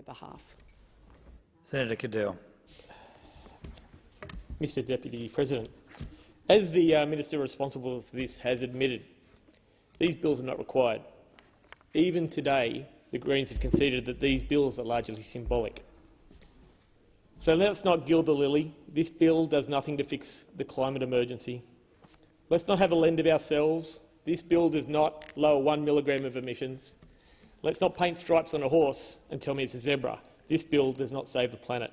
their behalf. Senator Cadell. Mr Deputy President, as the uh, minister responsible for this has admitted, these bills are not required. Even today, the Greens have conceded that these bills are largely symbolic. So let's not gild the lily. This bill does nothing to fix the climate emergency. Let's not have a lend of ourselves. This bill does not lower one milligram of emissions. Let's not paint stripes on a horse and tell me it's a zebra. This bill does not save the planet.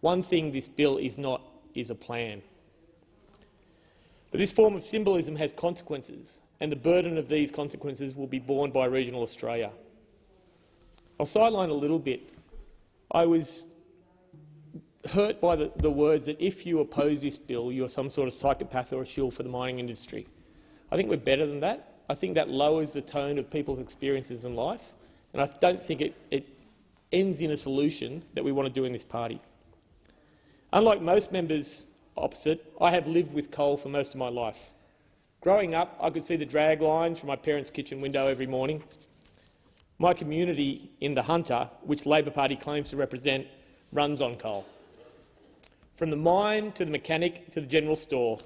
One thing this bill is not is a plan. But this form of symbolism has consequences, and the burden of these consequences will be borne by regional Australia. I'll sideline a little bit. I was hurt by the, the, words that if you oppose this bill, you're some sort of psychopath or a shill for the mining industry. I think we're better than that. I think that lowers the tone of people's experiences in life, and I don't think it, it ends in a solution that we want to do in this party. Unlike most members opposite, I have lived with coal for most of my life. Growing up, I could see the drag lines from my parents' kitchen window every morning. My community in the Hunter, which Labor Party claims to represent, runs on coal. From the mine to the mechanic to the general store.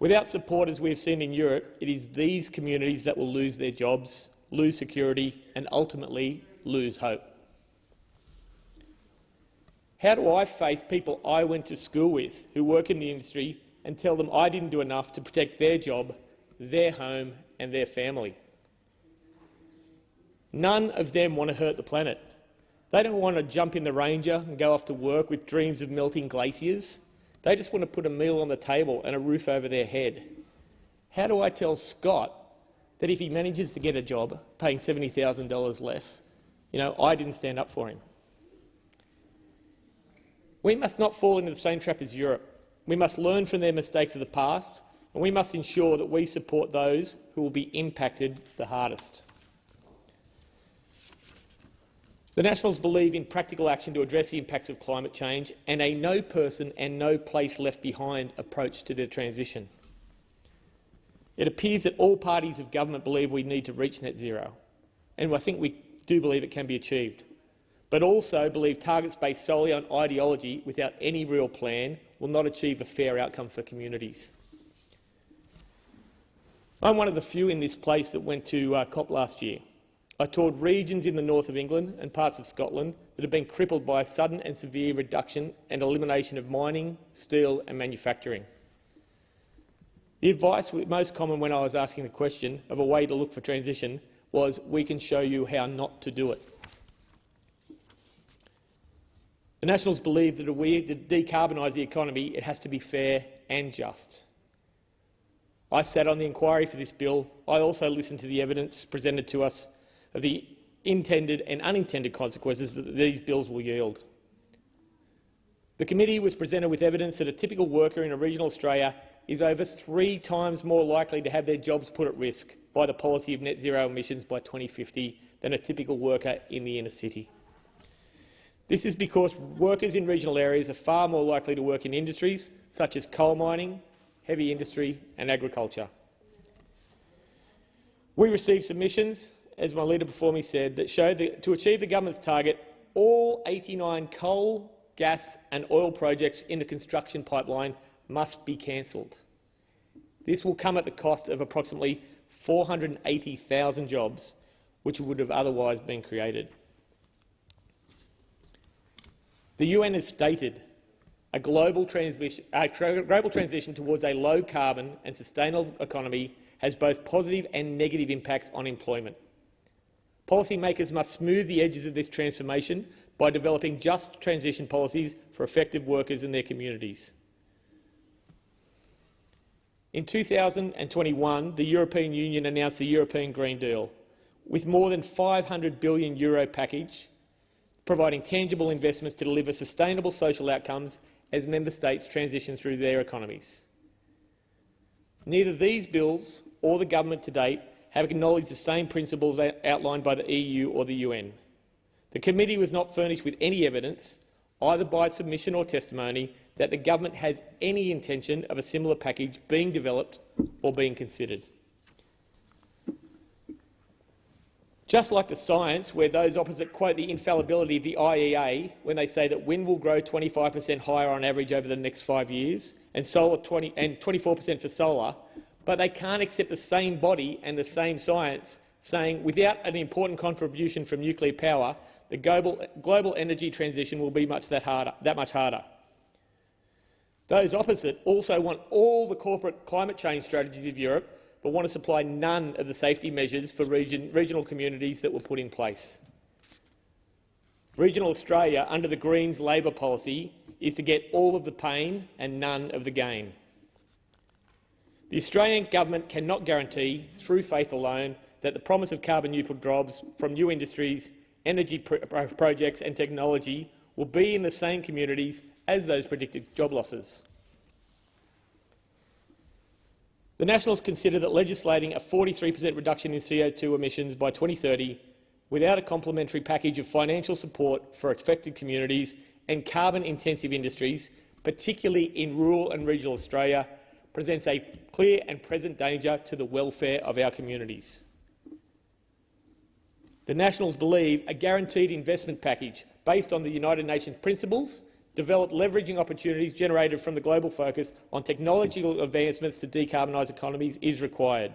Without support, as we have seen in Europe, it is these communities that will lose their jobs, lose security and ultimately lose hope. How do I face people I went to school with who work in the industry and tell them I didn't do enough to protect their job, their home and their family? None of them want to hurt the planet. They don't want to jump in the Ranger and go off to work with dreams of melting glaciers. They just want to put a meal on the table and a roof over their head. How do I tell Scott that if he manages to get a job paying $70,000 less, you know, I didn't stand up for him? We must not fall into the same trap as Europe. We must learn from their mistakes of the past, and we must ensure that we support those who will be impacted the hardest. The Nationals believe in practical action to address the impacts of climate change and a no person and no place left behind approach to the transition. It appears that all parties of government believe we need to reach net zero, and I think we do believe it can be achieved but also believe targets based solely on ideology without any real plan will not achieve a fair outcome for communities. I'm one of the few in this place that went to uh, COP last year. I toured regions in the north of England and parts of Scotland that have been crippled by a sudden and severe reduction and elimination of mining, steel and manufacturing. The advice most common when I was asking the question of a way to look for transition was, we can show you how not to do it. The Nationals believe that if we to decarbonise the economy, it has to be fair and just. I sat on the inquiry for this bill. I also listened to the evidence presented to us of the intended and unintended consequences that these bills will yield. The committee was presented with evidence that a typical worker in a regional Australia is over three times more likely to have their jobs put at risk by the policy of net zero emissions by 2050 than a typical worker in the inner city. This is because workers in regional areas are far more likely to work in industries such as coal mining, heavy industry and agriculture. We received submissions, as my leader before me said, that showed that to achieve the government's target, all 89 coal, gas and oil projects in the construction pipeline must be cancelled. This will come at the cost of approximately 480,000 jobs, which would have otherwise been created. The UN has stated a global, a global transition towards a low-carbon and sustainable economy has both positive and negative impacts on employment. Policymakers must smooth the edges of this transformation by developing just transition policies for affected workers and their communities. In 2021, the European Union announced the European Green Deal, with more than €500 billion Euro package providing tangible investments to deliver sustainable social outcomes as member states transition through their economies. Neither these bills or the government to date have acknowledged the same principles outlined by the EU or the UN. The committee was not furnished with any evidence, either by submission or testimony, that the government has any intention of a similar package being developed or being considered. Just like the science, where those opposite quote the infallibility of the IEA when they say that wind will grow 25 per cent higher on average over the next five years, and solar 24 per cent for solar, but they can't accept the same body and the same science saying without an important contribution from nuclear power, the global, global energy transition will be much that, harder, that much harder. Those opposite also want all the corporate climate change strategies of Europe, but want to supply none of the safety measures for region, regional communities that were put in place. Regional Australia, under the Greens' Labor policy, is to get all of the pain and none of the gain. The Australian government cannot guarantee, through faith alone, that the promise of carbon-neutral jobs from new industries, energy projects and technology will be in the same communities as those predicted job losses. The Nationals consider that legislating a 43 per cent reduction in CO2 emissions by 2030 without a complementary package of financial support for affected communities and carbon-intensive industries, particularly in rural and regional Australia, presents a clear and present danger to the welfare of our communities. The Nationals believe a guaranteed investment package based on the United Nations principles develop leveraging opportunities generated from the global focus on technological advancements to decarbonise economies is required.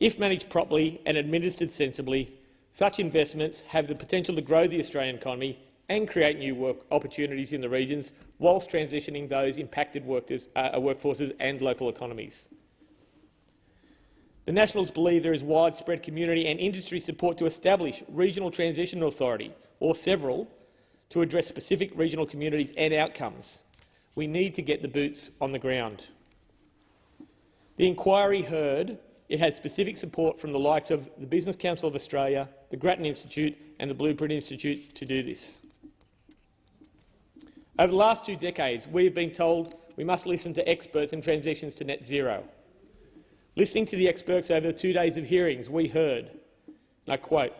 If managed properly and administered sensibly, such investments have the potential to grow the Australian economy and create new work opportunities in the regions whilst transitioning those impacted workers, uh, workforces and local economies. The Nationals believe there is widespread community and industry support to establish Regional Transition Authority, or several, to address specific regional communities and outcomes. We need to get the boots on the ground. The inquiry heard it has specific support from the likes of the Business Council of Australia, the Grattan Institute and the Blueprint Institute to do this. Over the last two decades, we have been told we must listen to experts in transitions to net zero. Listening to the experts over the two days of hearings, we heard, and I quote,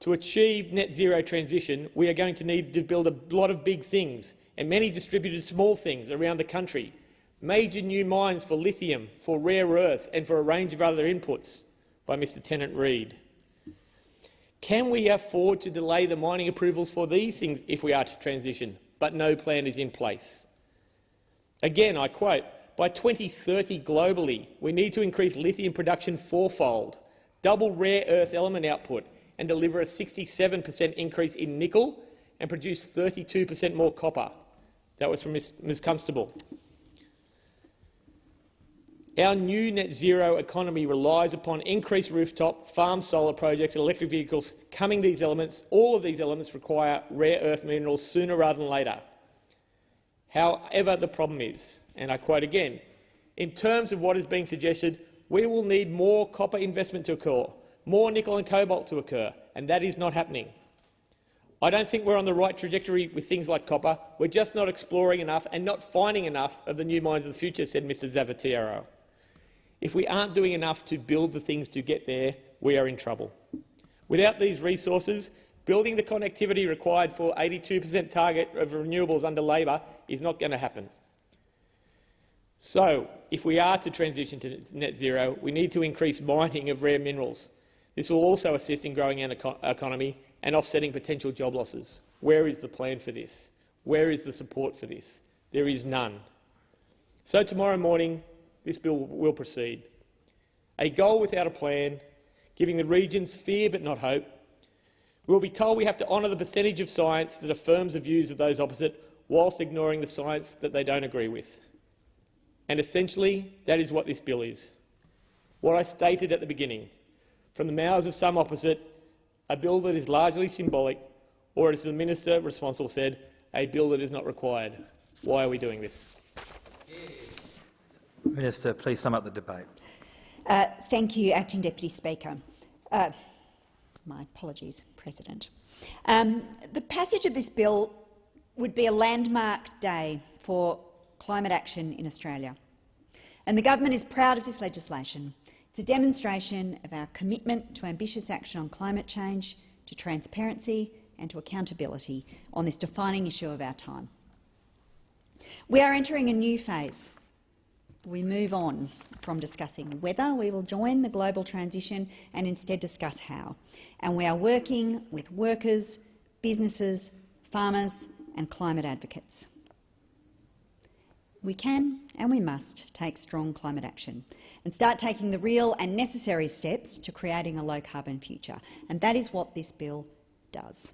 to achieve net zero transition, we are going to need to build a lot of big things and many distributed small things around the country, major new mines for lithium, for rare earths and for a range of other inputs, by Mr Tennant Reid. Can we afford to delay the mining approvals for these things if we are to transition, but no plan is in place? Again, I quote, by 2030 globally, we need to increase lithium production fourfold, double rare earth element output and deliver a 67 per cent increase in nickel and produce 32 per cent more copper. That was from Ms, Ms Constable. Our new net zero economy relies upon increased rooftop, farm solar projects and electric vehicles. Coming these elements, all of these elements require rare earth minerals sooner rather than later. However, the problem is, and I quote again, in terms of what is being suggested, we will need more copper investment to occur, more nickel and cobalt to occur, and that is not happening. I don't think we're on the right trajectory with things like copper. We're just not exploring enough and not finding enough of the new mines of the future, said Mr Zavatiero. If we aren't doing enough to build the things to get there, we are in trouble. Without these resources, building the connectivity required for 82 per cent target of renewables under Labor is not going to happen. So, if we are to transition to net zero, we need to increase mining of rare minerals. This will also assist in growing our eco economy and offsetting potential job losses. Where is the plan for this? Where is the support for this? There is none. So tomorrow morning, this bill will proceed. A goal without a plan, giving the regions fear but not hope. We will be told we have to honour the percentage of science that affirms the views of those opposite whilst ignoring the science that they don't agree with. And essentially, that is what this bill is. What I stated at the beginning, from the mouths of some opposite, a bill that is largely symbolic, or as the minister responsible said, a bill that is not required. Why are we doing this? Minister, please sum up the debate. Uh, thank you, Acting Deputy Speaker. Uh, my apologies, President. Um, the passage of this bill would be a landmark day for climate action in Australia. And the government is proud of this legislation it's a demonstration of our commitment to ambitious action on climate change, to transparency and to accountability on this defining issue of our time. We are entering a new phase, we move on from discussing whether we will join the global transition and instead discuss how. And we are working with workers, businesses, farmers and climate advocates. We can and we must take strong climate action and start taking the real and necessary steps to creating a low-carbon future. And that is what this bill does.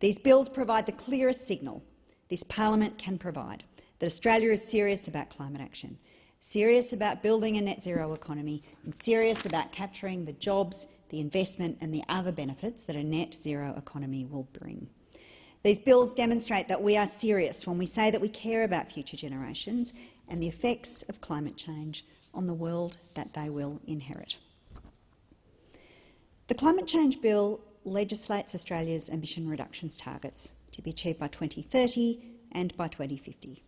These bills provide the clearest signal this parliament can provide that Australia is serious about climate action, serious about building a net zero economy and serious about capturing the jobs, the investment and the other benefits that a net zero economy will bring. These bills demonstrate that we are serious when we say that we care about future generations and the effects of climate change on the world that they will inherit. The Climate Change Bill legislates Australia's emission reductions targets to be achieved by 2030 and by 2050.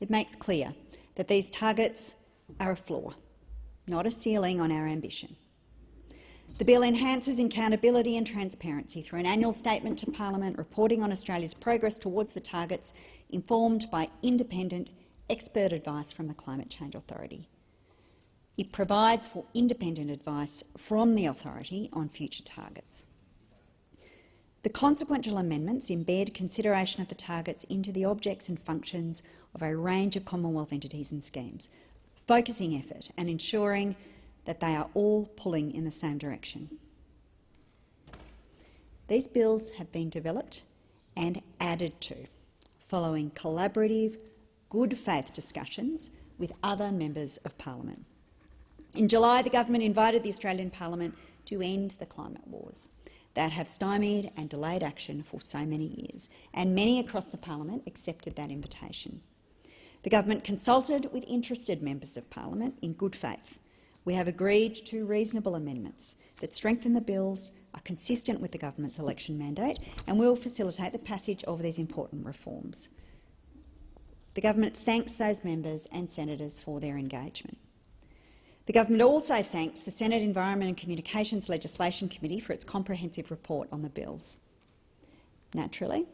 It makes clear that these targets are a floor, not a ceiling on our ambition. The bill enhances accountability and transparency through an annual statement to parliament reporting on Australia's progress towards the targets, informed by independent expert advice from the Climate Change Authority. It provides for independent advice from the authority on future targets. The consequential amendments embed consideration of the targets into the objects and functions of a range of Commonwealth entities and schemes, focusing effort and ensuring that they are all pulling in the same direction. These bills have been developed and added to following collaborative, good faith discussions with other members of parliament. In July, the government invited the Australian Parliament to end the climate wars that have stymied and delayed action for so many years, and many across the parliament accepted that invitation. The government consulted with interested members of parliament in good faith we have agreed to reasonable amendments that strengthen the bills, are consistent with the government's election mandate and will facilitate the passage of these important reforms. The government thanks those members and senators for their engagement. The government also thanks the Senate Environment and Communications Legislation Committee for its comprehensive report on the bills. Naturally,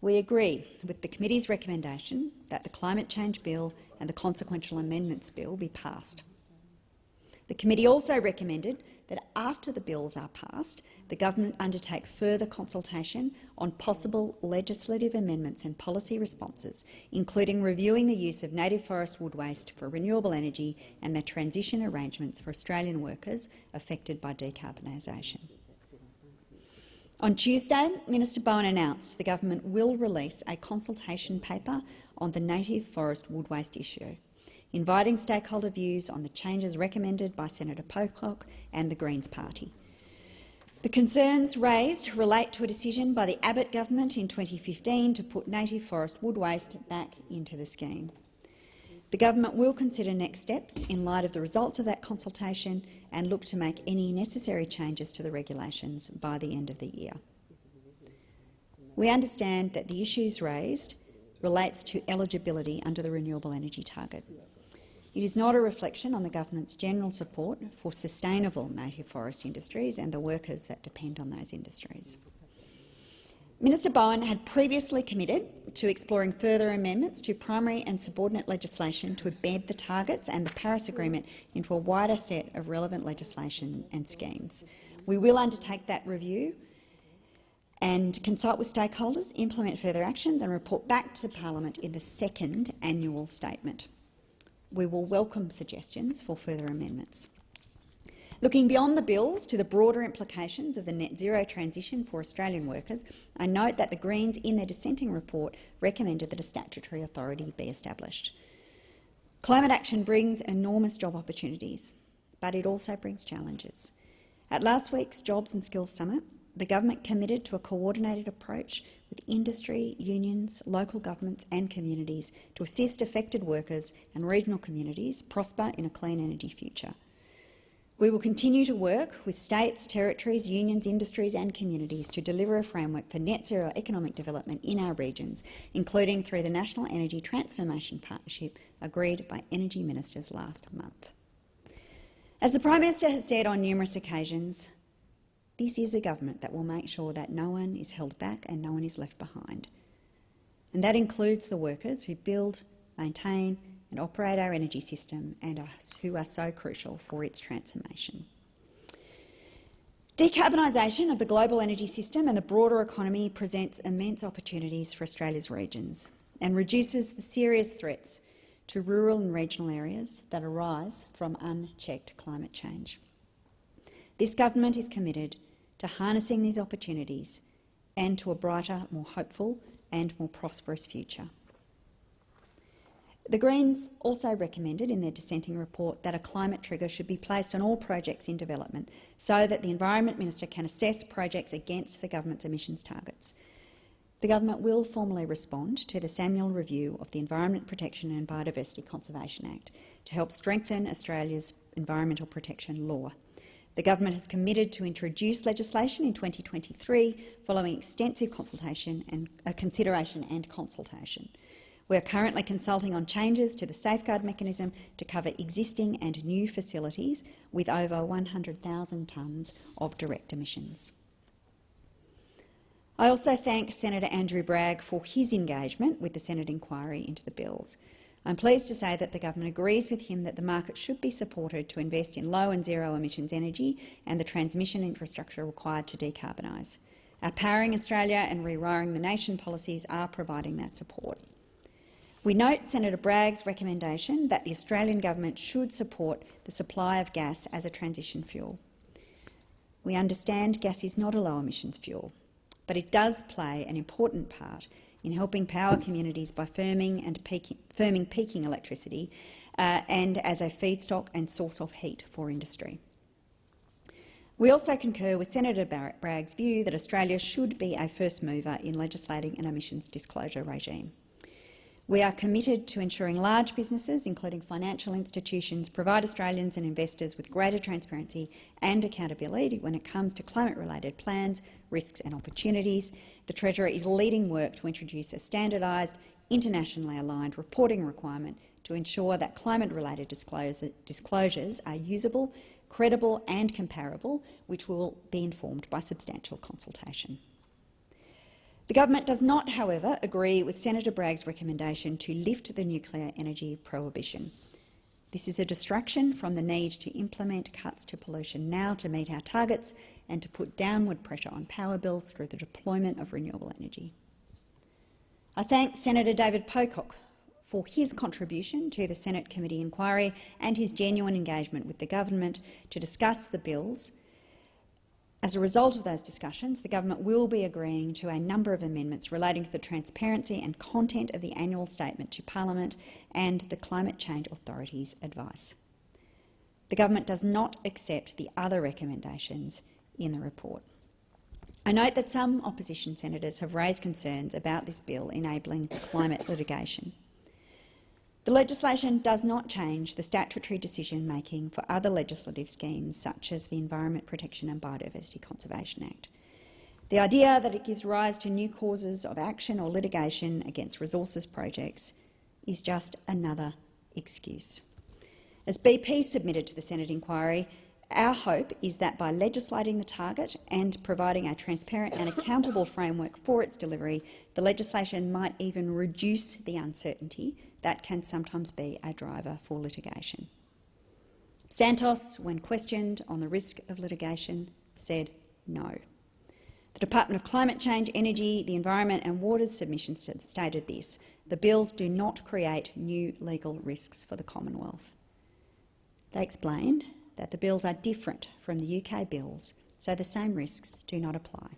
we agree with the committee's recommendation that the Climate Change Bill and the Consequential Amendments Bill be passed. The committee also recommended that after the bills are passed, the government undertake further consultation on possible legislative amendments and policy responses, including reviewing the use of native forest wood waste for renewable energy and the transition arrangements for Australian workers affected by decarbonisation. On Tuesday, Minister Bowen announced the government will release a consultation paper on the native forest wood waste issue inviting stakeholder views on the changes recommended by Senator Pocock and the Greens Party. The concerns raised relate to a decision by the Abbott government in 2015 to put native forest wood waste back into the scheme. The government will consider next steps in light of the results of that consultation and look to make any necessary changes to the regulations by the end of the year. We understand that the issues raised relates to eligibility under the renewable energy target. It is not a reflection on the government's general support for sustainable native forest industries and the workers that depend on those industries. Minister Bowen had previously committed to exploring further amendments to primary and subordinate legislation to embed the targets and the Paris Agreement into a wider set of relevant legislation and schemes. We will undertake that review and consult with stakeholders, implement further actions and report back to Parliament in the second annual statement we will welcome suggestions for further amendments. Looking beyond the bills to the broader implications of the net zero transition for Australian workers, I note that the Greens in their dissenting report recommended that a statutory authority be established. Climate action brings enormous job opportunities, but it also brings challenges. At last week's Jobs and Skills Summit, the government committed to a coordinated approach with industry, unions, local governments and communities to assist affected workers and regional communities prosper in a clean energy future. We will continue to work with states, territories, unions, industries and communities to deliver a framework for net zero economic development in our regions, including through the National Energy Transformation Partnership agreed by Energy Ministers last month. As the Prime Minister has said on numerous occasions, this is a government that will make sure that no one is held back and no one is left behind. And that includes the workers who build, maintain and operate our energy system and are, who are so crucial for its transformation. Decarbonisation of the global energy system and the broader economy presents immense opportunities for Australia's regions and reduces the serious threats to rural and regional areas that arise from unchecked climate change. This government is committed to harnessing these opportunities and to a brighter, more hopeful and more prosperous future. The Greens also recommended in their dissenting report that a climate trigger should be placed on all projects in development so that the Environment Minister can assess projects against the government's emissions targets. The government will formally respond to the Samuel review of the Environment Protection and Biodiversity Conservation Act to help strengthen Australia's environmental protection law. The government has committed to introduce legislation in 2023 following extensive consultation and uh, consideration and consultation. We are currently consulting on changes to the safeguard mechanism to cover existing and new facilities with over 100,000 tonnes of direct emissions. I also thank Senator Andrew Bragg for his engagement with the Senate inquiry into the bills. I'm pleased to say that the government agrees with him that the market should be supported to invest in low and zero emissions energy and the transmission infrastructure required to decarbonise. Our Powering Australia and Rewiring the Nation policies are providing that support. We note Senator Bragg's recommendation that the Australian government should support the supply of gas as a transition fuel. We understand gas is not a low-emissions fuel, but it does play an important part in helping power communities by firming, and peaking, firming peaking electricity uh, and as a feedstock and source of heat for industry. We also concur with Senator Bragg's view that Australia should be a first mover in legislating an emissions disclosure regime. We are committed to ensuring large businesses, including financial institutions, provide Australians and investors with greater transparency and accountability when it comes to climate-related plans, risks and opportunities. The Treasurer is leading work to introduce a standardised, internationally aligned reporting requirement to ensure that climate-related disclosures are usable, credible and comparable, which will be informed by substantial consultation. The government does not, however, agree with Senator Bragg's recommendation to lift the nuclear energy prohibition. This is a distraction from the need to implement cuts to pollution now to meet our targets and to put downward pressure on power bills through the deployment of renewable energy. I thank Senator David Pocock for his contribution to the Senate committee inquiry and his genuine engagement with the government to discuss the bills as a result of those discussions, the government will be agreeing to a number of amendments relating to the transparency and content of the annual statement to Parliament and the Climate Change Authority's advice. The government does not accept the other recommendations in the report. I note that some opposition senators have raised concerns about this bill enabling climate litigation. The legislation does not change the statutory decision-making for other legislative schemes such as the Environment Protection and Biodiversity Conservation Act. The idea that it gives rise to new causes of action or litigation against resources projects is just another excuse. As BP submitted to the Senate inquiry, our hope is that by legislating the target and providing a transparent and accountable framework for its delivery, the legislation might even reduce the uncertainty that can sometimes be a driver for litigation. Santos, when questioned on the risk of litigation, said no. The Department of Climate Change, Energy, the Environment and Water's submissions stated this. The bills do not create new legal risks for the Commonwealth. They explained that the bills are different from the UK bills, so the same risks do not apply.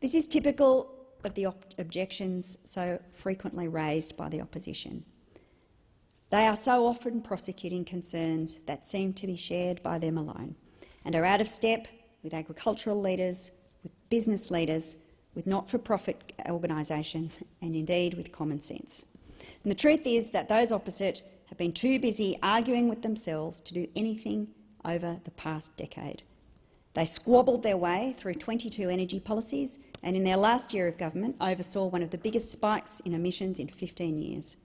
This is typical of the ob objections so frequently raised by the opposition. They are so often prosecuting concerns that seem to be shared by them alone and are out of step with agricultural leaders, with business leaders, with not-for-profit organisations and indeed with common sense. And the truth is that those opposite have been too busy arguing with themselves to do anything over the past decade. They squabbled their way through 22 energy policies and in their last year of government oversaw one of the biggest spikes in emissions in 15 years.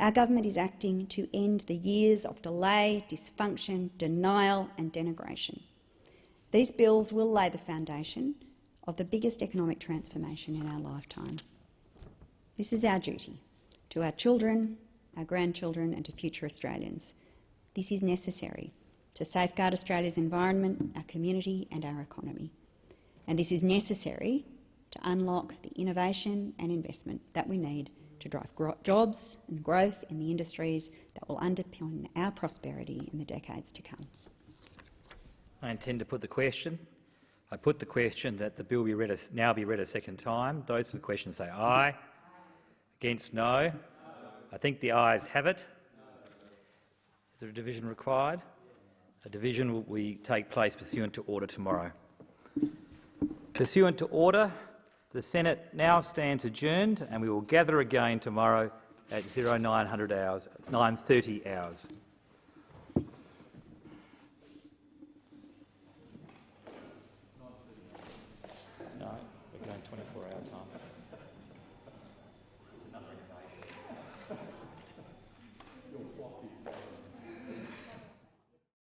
Our government is acting to end the years of delay, dysfunction, denial and denigration. These bills will lay the foundation of the biggest economic transformation in our lifetime. This is our duty, to our children, our grandchildren and to future Australians. This is necessary to safeguard Australia's environment, our community and our economy. And this is necessary to unlock the innovation and investment that we need to drive jobs and growth in the industries that will underpin our prosperity in the decades to come. I intend to put the question. I put the question that the bill be read a, now be read a second time. Those for the question say aye. Against no. I think the ayes have it. Is there a division required? A division will we take place pursuant to order tomorrow. Pursuant to order, the Senate now stands adjourned and we will gather again tomorrow at 0900 hours, 9.30 hours.